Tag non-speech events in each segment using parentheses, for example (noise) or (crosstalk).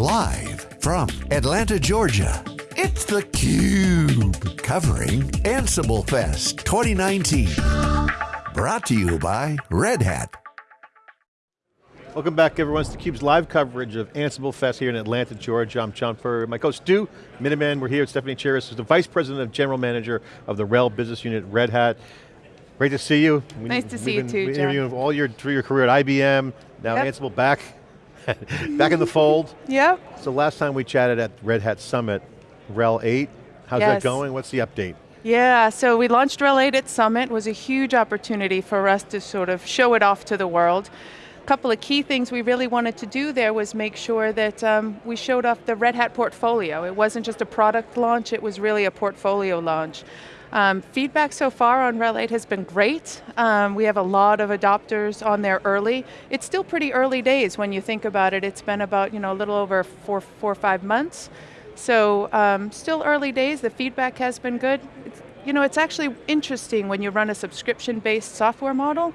Live from Atlanta, Georgia, it's theCUBE. Covering Ansible Fest 2019. Brought to you by Red Hat. Welcome back everyone, it's theCUBE's live coverage of Ansible Fest here in Atlanta, Georgia. I'm John Furrier, my co-host Stu Miniman. We're here with Stephanie Chiras, who's the Vice President of General Manager of the RHEL Business Unit, Red Hat. Great to see you. Nice to see you too, John. you all your, through your career at IBM, now yep. Ansible back, (laughs) back in the fold. Yep. So last time we chatted at Red Hat Summit, RHEL 8, how's yes. that going? What's the update? Yeah, so we launched RHEL 8 at Summit. It was a huge opportunity for us to sort of show it off to the world A couple of key things we really wanted to do there was make sure that um, we showed off the Red Hat portfolio. It wasn't just a product launch, it was really a portfolio launch. Um, feedback so far on RHEL 8 has been great. Um, we have a lot of adopters on there early. It's still pretty early days when you think about it. It's been about you know, a little over four, four or five months. So um, still early days, the feedback has been good. It's, you know, it's actually interesting when you run a subscription-based software model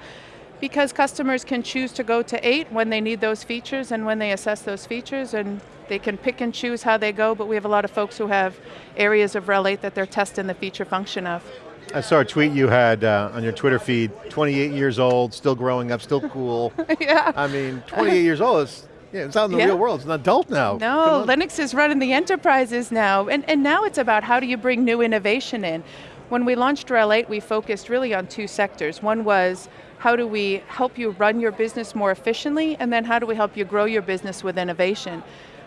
because customers can choose to go to eight when they need those features and when they assess those features and they can pick and choose how they go, but we have a lot of folks who have areas of RHEL 8 that they're testing the feature function of. I saw a tweet you had uh, on your Twitter feed, 28 years old, still growing up, still cool. (laughs) yeah. I mean, 28 years old is, yeah, it's out in the yeah. real world, it's an adult now. No, Linux is running the enterprises now, and, and now it's about how do you bring new innovation in. When we launched RHEL 8, we focused really on two sectors. One was how do we help you run your business more efficiently, and then how do we help you grow your business with innovation?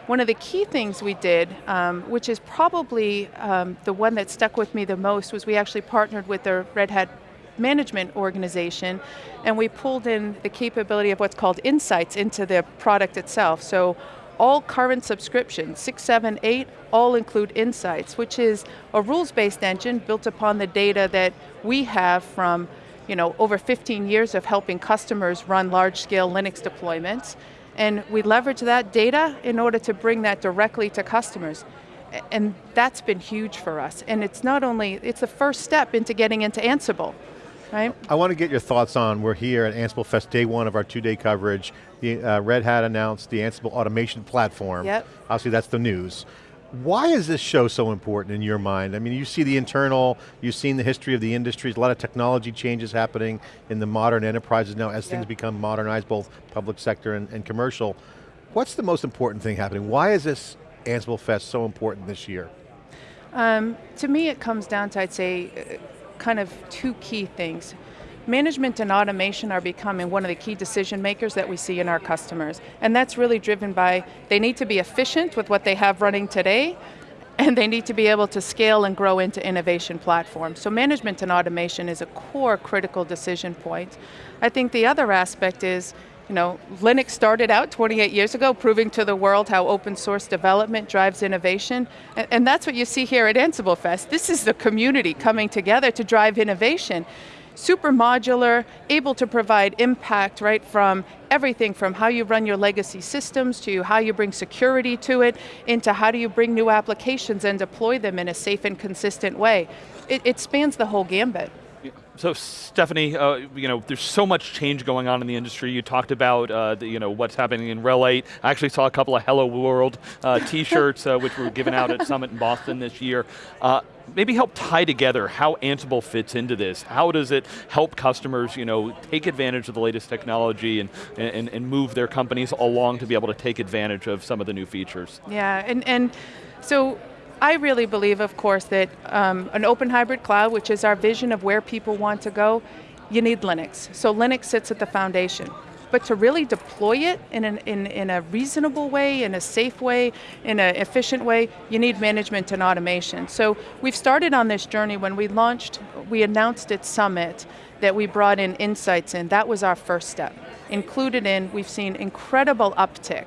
One of the key things we did, um, which is probably um, the one that stuck with me the most, was we actually partnered with the Red Hat management organization, and we pulled in the capability of what's called insights into the product itself. So all current subscriptions, six, seven, eight, all include insights, which is a rules-based engine built upon the data that we have from you know, over 15 years of helping customers run large-scale Linux deployments, and we leverage that data in order to bring that directly to customers. And that's been huge for us. And it's not only, it's the first step into getting into Ansible, right? I want to get your thoughts on, we're here at Ansible Fest, day one of our two-day coverage. The uh, Red Hat announced the Ansible automation platform. Yep. Obviously that's the news. Why is this show so important in your mind? I mean, you see the internal, you've seen the history of the industries, a lot of technology changes happening in the modern enterprises now as yeah. things become modernized, both public sector and, and commercial. What's the most important thing happening? Why is this Ansible Fest so important this year? Um, to me it comes down to, I'd say, uh, kind of two key things. Management and automation are becoming one of the key decision makers that we see in our customers. And that's really driven by, they need to be efficient with what they have running today, and they need to be able to scale and grow into innovation platforms. So management and automation is a core critical decision point. I think the other aspect is, you know, Linux started out 28 years ago proving to the world how open source development drives innovation, and, that's what you see here at Ansible Fest. This is the community coming together to drive innovation super modular, able to provide impact right from everything from how you run your legacy systems to how you bring security to it, into how do you bring new applications and deploy them in a safe and consistent way. It, it spans the whole gambit. So Stephanie, uh, you know, there's so much change going on in the industry. You talked about, uh, the, you know, what's happening in RHEL 8. I actually saw a couple of Hello World uh, (laughs) t-shirts, uh, which were given out at Summit in Boston this year. Maybe help tie together how Ansible fits into this. How does it help customers, you know, take advantage of the latest technology and, and, and move their companies along to be able to take advantage of some of the new features? Yeah, and, and so I really believe, of course, that um, an open hybrid cloud, which is our vision of where people want to go, you need Linux. So Linux sits at the foundation. But to really deploy it in, an, in, in a reasonable way, in a safe way, in an efficient way, you need management and automation. So we've started on this journey when we launched, we announced at Summit that we brought in insights in. That was our first step. Included in, we've seen incredible uptick.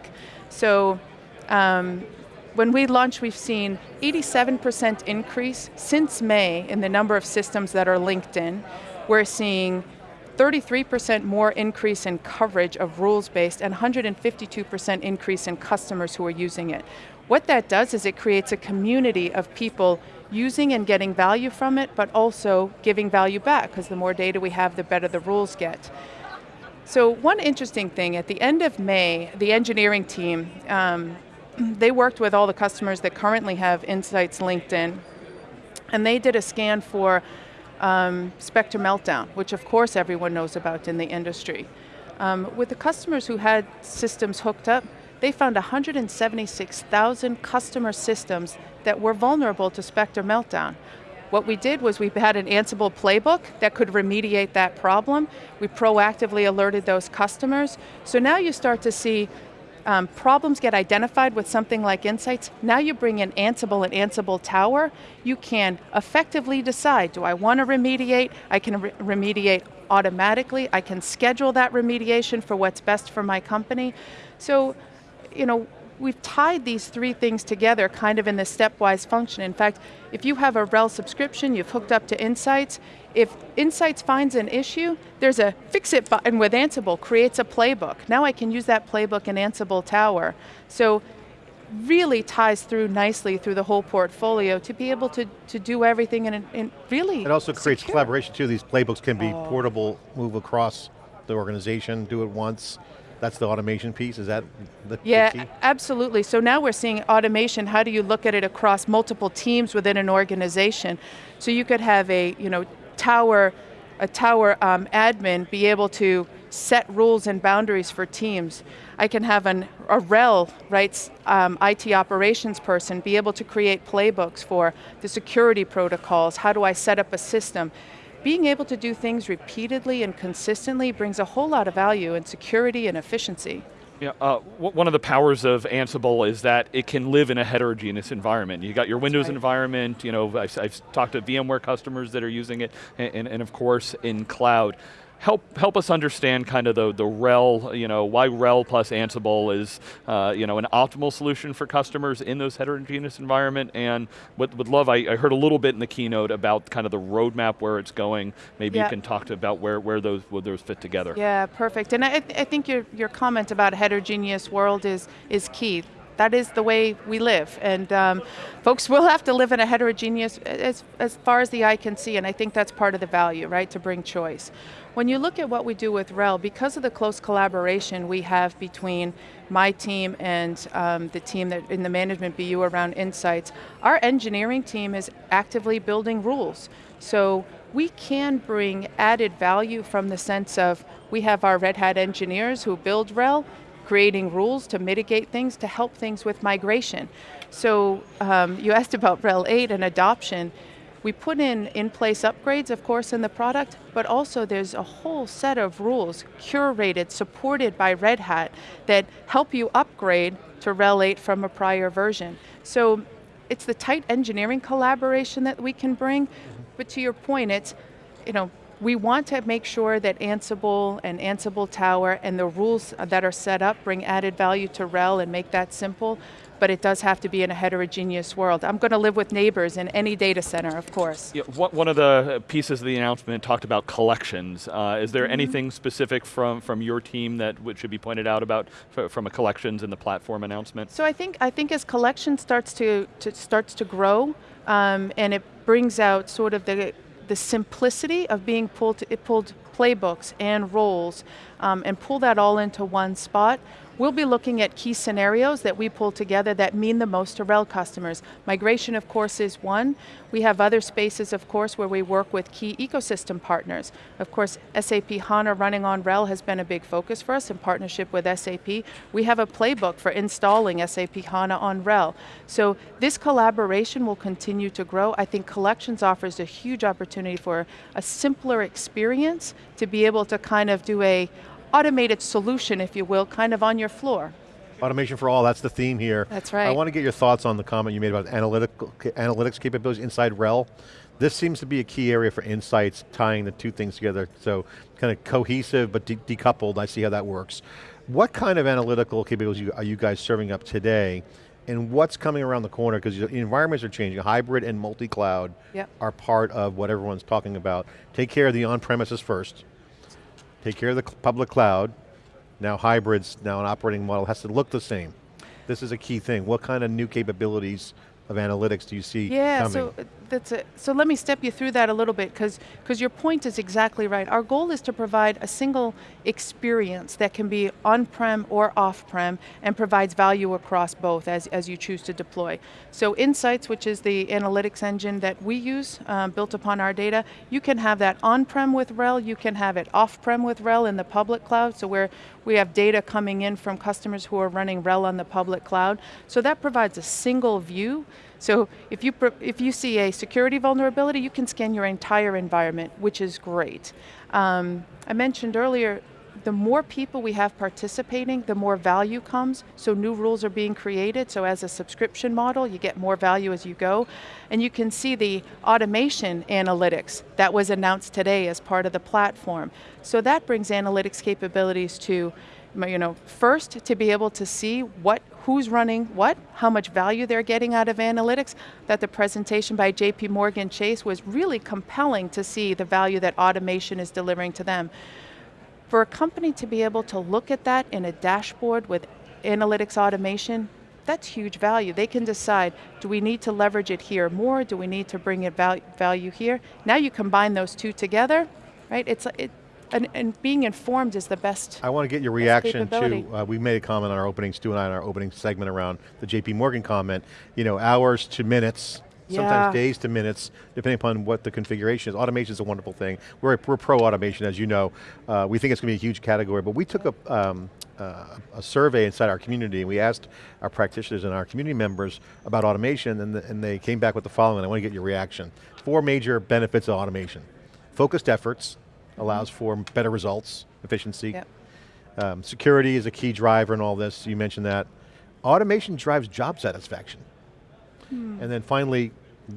So um, when we launched, we've seen 87% increase since May in the number of systems that are linked in. We're seeing 33% more increase in coverage of rules-based and 152% increase in customers who are using it. What that does is it creates a community of people using and getting value from it, but also giving value back, because the more data we have, the better the rules get. So one interesting thing, at the end of May, the engineering team um, they worked with all the customers that currently have Insights linked in, and they did a scan for um, Spectre Meltdown, which of course everyone knows about in the industry. Um, with the customers who had systems hooked up, they found 176,000 customer systems that were vulnerable to Spectre Meltdown. What we did was we had an Ansible playbook that could remediate that problem. We proactively alerted those customers. So now you start to see um, problems get identified with something like Insights, now you bring in Ansible and Ansible Tower, you can effectively decide, do I want to remediate? I can re remediate automatically, I can schedule that remediation for what's best for my company. So, you know, we've tied these three things together kind of in this stepwise function. In fact, if you have a RHEL subscription, you've hooked up to Insights, if Insights finds an issue, there's a fix it button with Ansible, creates a playbook. Now I can use that playbook in Ansible Tower. So really ties through nicely through the whole portfolio to be able to, to do everything in, in really It also creates secure. collaboration too. These playbooks can be Oh. portable, move across the organization, do it once. That's the automation piece, is that the, the Yeah, key? absolutely. So now we're seeing automation. How do you look at it across multiple teams within an organization? So you could have a you know tower, a tower um, admin be able to set rules and boundaries for teams. I can have an, a RHEL, right, um, IT operations person be able to create playbooks for the security protocols. How do I set up a system? Being able to do things repeatedly and consistently brings a whole lot of value in security and efficiency. Yeah, uh, one of the powers of Ansible is that it can live in a heterogeneous environment. You got your Windows right. environment, you know, I've, I've talked to VMware customers that are using it, and, and, and of course in cloud. Help, help us understand kind of the, the RHEL, you know, why RHEL plus Ansible is, uh, you know, an optimal solution for customers in those heterogeneous environment, and would, would love, I, I heard a little bit in the keynote about kind of the roadmap where it's going. Maybe Yeah. you can talk to about where, where those, where those fit together. Yeah, perfect. And I, I think your, your comment about a heterogeneous world is, is key. That is the way we live. And um, folks will have to live in a heterogeneous, as, as far as the eye can see, and I think that's part of the value, right, to bring choice. When you look at what we do with RHEL, because of the close collaboration we have between my team and um, the team that in the management BU around Insights, our engineering team is actively building rules. So we can bring added value from the sense of we have our Red Hat engineers who build RHEL, creating rules to mitigate things, to help things with migration. So um, you asked about RHEL 8 and adoption. We put in in-place upgrades, of course, in the product, but also there's a whole set of rules curated, supported by Red Hat that help you upgrade to RHEL 8 from a prior version. So it's the tight engineering collaboration that we can bring, mm-hmm. but to your point, it's, you know, we want to make sure that Ansible and Ansible Tower and the rules that are set up bring added value to RHEL and make that simple, but it does have to be in a heterogeneous world. I'm going to live with neighbors in any data center, of course. Yeah, one of the pieces of the announcement talked about collections. Uh, is there anything specific from, from your team that should be pointed out about from a collections in the platform announcement? So I think I think as collection starts to, to starts to grow, um, and it brings out sort of the the simplicity of being pulled it pulled playbooks and roles, um, and pull that all into one spot. We'll be looking at key scenarios that we pull together that mean the most to RHEL customers. Migration, of course, is one. We have other spaces, of course, where we work with key ecosystem partners. Of course, SAP HANA running on RHEL has been a big focus for us in partnership with SAP. We have a playbook for installing SAP HANA on RHEL. So this collaboration will continue to grow. I think Collections offers a huge opportunity for a simpler experience to be able to kind of do a automated solution, if you will, kind of on your floor. Automation for all, that's the theme here. That's right. I want to get your thoughts on the comment you made about analytical, analytics capabilities inside RHEL. This seems to be a key area for insights, tying the two things together. So kind of cohesive but de decoupled, I see how that works. What kind of analytical capabilities are you guys serving up today? And what's coming around the corner? Because the environments are changing. Hybrid and multi-cloud Yep. are part of what everyone's talking about. Take care of the on-premises first. Take care of the public cloud. Now hybrids, now an operating model has to look the same. This is a key thing. What kind of new capabilities of analytics do you see Yeah, coming? so that's a, so let me step you through that a little bit because your point is exactly right. Our goal is to provide a single experience that can be on-prem or off-prem and provides value across both as, as you choose to deploy. So Insights, which is the analytics engine that we use, um, built upon our data, you can have that on-prem with RHEL, you can have it off-prem with RHEL in the public cloud, so where we have data coming in from customers who are running RHEL on the public cloud. So that provides a single view so if you, if you see a security vulnerability, you can scan your entire environment, which is great. Um, I mentioned earlier, the more people we have participating, the more value comes, so new rules are being created, so as a subscription model, you get more value as you go, and you can see the automation analytics that was announced today as part of the platform. So that brings analytics capabilities to you know, first to be able to see what, who's running what, how much value they're getting out of analytics, that the presentation by JP Morgan Chase was really compelling to see the value that automation is delivering to them. For a company to be able to look at that in a dashboard with analytics automation, that's huge value. They can decide, do we need to leverage it here more? Do we need to bring it value here? Now you combine those two together, right? It's, it, and, and, being informed is the best I want to get your reaction to, uh, we made a comment on our opening, Stu and I, in our opening segment around the JP Morgan comment, you know, hours to minutes, sometimes yeah. days to minutes, depending upon what the configuration is. Automation is a wonderful thing. We're, we're pro-automation, as you know. Uh, we think it's going to be a huge category, but we took a, um, uh, a survey inside our community and we asked our practitioners and our community members about automation and, the, and they came back with the following, I want to get your reaction. Four major benefits of automation. Focused efforts, allows for better results, efficiency. Yep. Um, security is a key driver in all this, you mentioned that. Automation drives job satisfaction. Hmm. And then finally,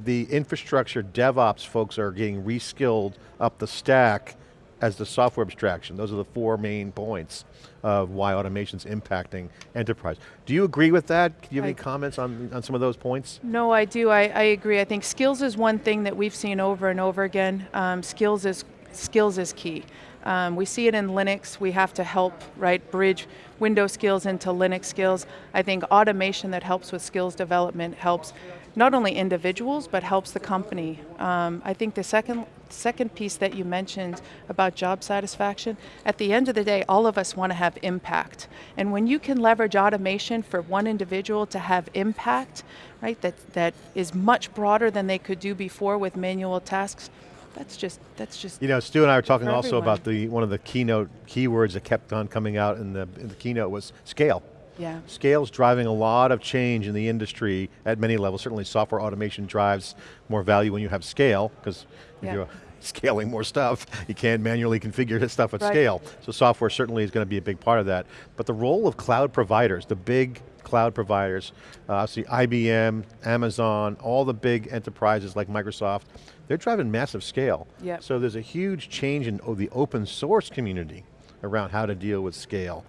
the infrastructure DevOps folks are getting reskilled up the stack as the software abstraction. Those are the four main points of why automation's impacting enterprise. Do you agree with that? Do you have I, any comments on, on some of those points? No, I do, I, I, agree. I think skills is one thing that we've seen over and over again. Um, skills is skills is key. Um, we see it in Linux, we have to help, right, bridge Windows skills into Linux skills. I think automation that helps with skills development helps not only individuals, but helps the company. Um, I think the second, second piece that you mentioned about job satisfaction, at the end of the day, all of us want to have impact. And when you can leverage automation for one individual to have impact, right, that, that is much broader than they could do before with manual tasks, that's just, that's just. You know, Stu and I were talking also everyone. about the one of the keynote keywords that kept on coming out in the, in the keynote was scale. Yeah. Scale's driving a lot of change in the industry at many levels. Certainly software automation drives more value when you have scale, because yeah. you're (laughs) scaling more stuff, you can't manually configure this stuff at right. scale. So software certainly is going to be a big part of that. But the role of cloud providers, the big cloud providers, uh, obviously IBM, Amazon, all the big enterprises like Microsoft, they're driving massive scale. Yep. So there's a huge change in the open source community around how to deal with scale.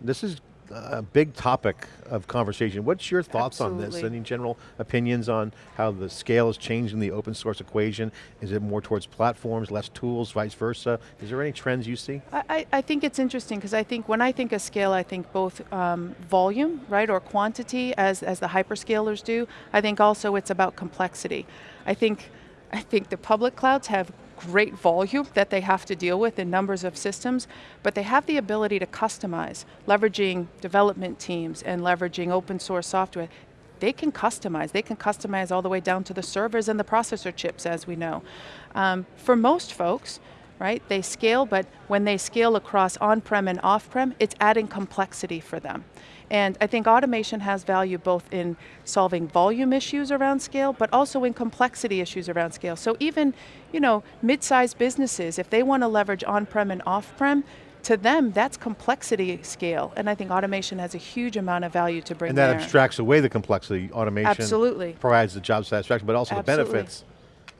This is a big topic of conversation. What's your thoughts Absolutely. on this? Any general opinions on how the scale is changing the open source equation? Is it more towards platforms, less tools, vice versa? Is there any trends you see? I, I think it's interesting because I think when I think of scale, I think both um, volume, right, or quantity as, as the hyperscalers do. I think also it's about complexity. I think, I think the public clouds have great volume that they have to deal with in numbers of systems, but they have the ability to customize, leveraging development teams and leveraging open source software. They can customize, they can customize all the way down to the servers and the processor chips as we know. Um, for most folks, right, they scale, but when they scale across on-prem and off-prem, it's adding complexity for them. And I think automation has value both in solving volume issues around scale, but also in complexity issues around scale. So even, you know, mid-sized businesses, if they want to leverage on-prem and off-prem, to them, that's complexity scale, and I think automation has a huge amount of value to bring And that there. abstracts away the complexity. Automation Absolutely. provides the job satisfaction, but also Absolutely. the benefits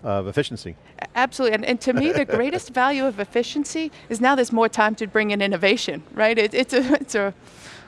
of efficiency. Absolutely, and, and to me the (laughs) greatest value of efficiency is now there's more time to bring in innovation, right? It, it's a, it's a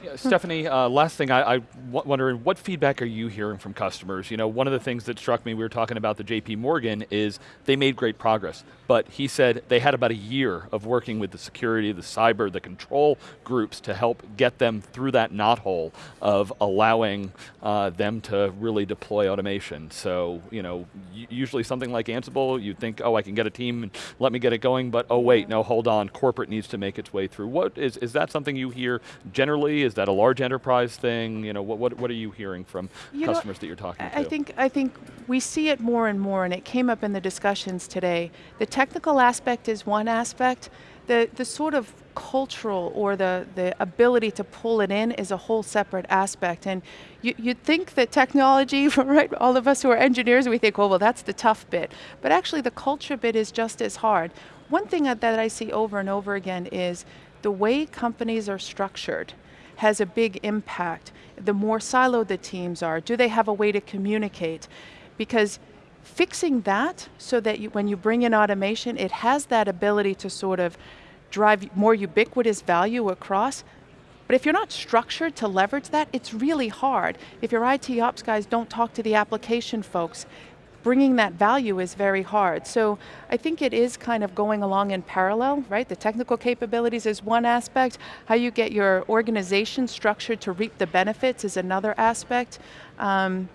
Yeah, Stephanie, uh, last thing, I, I wondering, what feedback are you hearing from customers? You know, one of the things that struck me, we were talking about the JP Morgan, is they made great progress, but he said they had about a year of working with the security, the cyber, the control groups to help get them through that knothole of allowing uh, them to really deploy automation. So, you know, usually something like Ansible, you think, oh, I can get a team and let me get it going, but oh wait, no, hold on, corporate needs to make its way through. What is, is that something you hear generally? Is that a large enterprise thing? You know, what, what, what are you hearing from you customers know, that you're talking I to? Think, I think we see it more and more, and it came up in the discussions today. The technical aspect is one aspect, the, the sort of cultural or the, the ability to pull it in is a whole separate aspect. And you, you'd think that technology, (laughs) right, all of us who are engineers, we think, oh, well, that's the tough bit. But actually the culture bit is just as hard. One thing that I see over and over again is the way companies are structured has a big impact. The more siloed the teams are, do they have a way to communicate? Because fixing that so that you, when you bring in automation, it has that ability to sort of drive more ubiquitous value across. But if you're not structured to leverage that, it's really hard. If your IT ops guys don't talk to the application folks, bringing that value is very hard. So I think it is kind of going along in parallel, right? The technical capabilities is one aspect. How you get your organization structured to reap the benefits is another aspect. Um,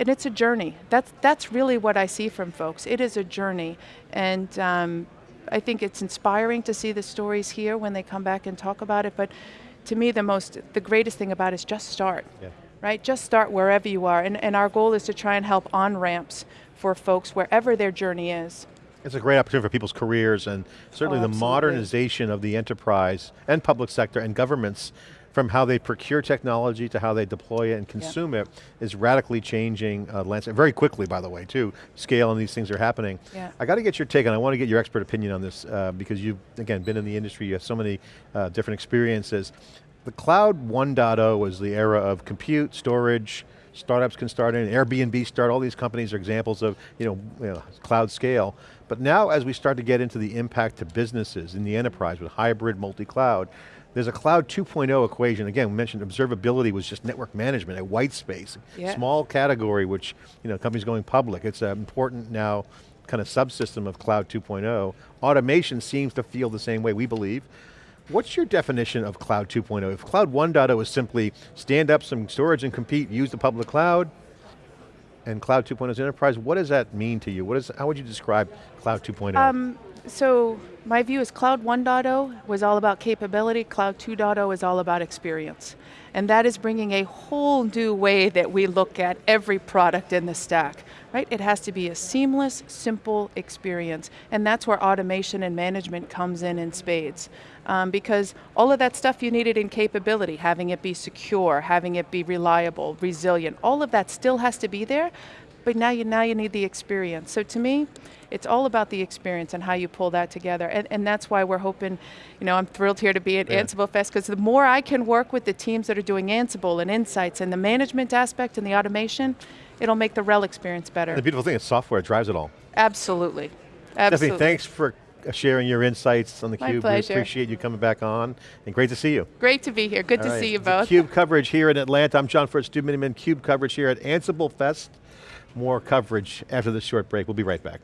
and it's a journey. That's, that's really what I see from folks. It is a journey. And um, I think it's inspiring to see the stories here when they come back and talk about it, but to me the most, the greatest thing about it is just start. Yeah. Right, just start wherever you are, and, and our goal is to try and help on-ramps for folks wherever their journey is. It's a great opportunity for people's careers and certainly oh, the modernization of the enterprise and public sector and governments from how they procure technology to how they deploy it and consume yeah. it is radically changing uh, landscape, very quickly by the way too, scale and these things are happening. Yeah. I got to get your take and I want to get your expert opinion on this uh, because you've, again, been in the industry, you have so many uh, different experiences. The cloud 1.0 was the era of compute, storage, startups can start in, Airbnb start, all these companies are examples of you know, you know, cloud scale. But now as we start to get into the impact to businesses in the enterprise with hybrid multi-cloud, there's a cloud 2.0 equation. Again, we mentioned observability was just network management, a white space, yeah. small category which you know companies going public. It's an important now kind of subsystem of cloud 2.0. Automation seems to feel the same way, we believe. What's your definition of cloud 2.0? If cloud 1.0 is simply stand up some storage and compete, use the public cloud, and cloud 2.0 is enterprise, what does that mean to you? What is, how would you describe cloud 2.0? Um, so my view is Cloud 1.0 was all about capability, Cloud 2.0 is all about experience. And that is bringing a whole new way that we look at every product in the stack, right? It has to be a seamless, simple experience. And that's where automation and management comes in in spades. Um, because all of that stuff you needed in capability, having it be secure, having it be reliable, resilient, all of that still has to be there, but now you, now you need the experience. So to me, it's all about the experience and how you pull that together. And, and that's why we're hoping, you know, I'm thrilled here to be at yeah. Ansible Fest because the more I can work with the teams that are doing Ansible and Insights and the management aspect and the automation, it'll make the RHEL experience better. The beautiful thing is software drives it all. Absolutely. Absolutely. Stephanie, thanks for sharing your insights on the Cube. We appreciate you coming back on, and great to see you. Great to be here, good All to right. see you both. CUBE coverage here in Atlanta. I'm John Furrier, Stu Miniman, CUBE coverage here at Ansible Fest more coverage after this short break. We'll be right back.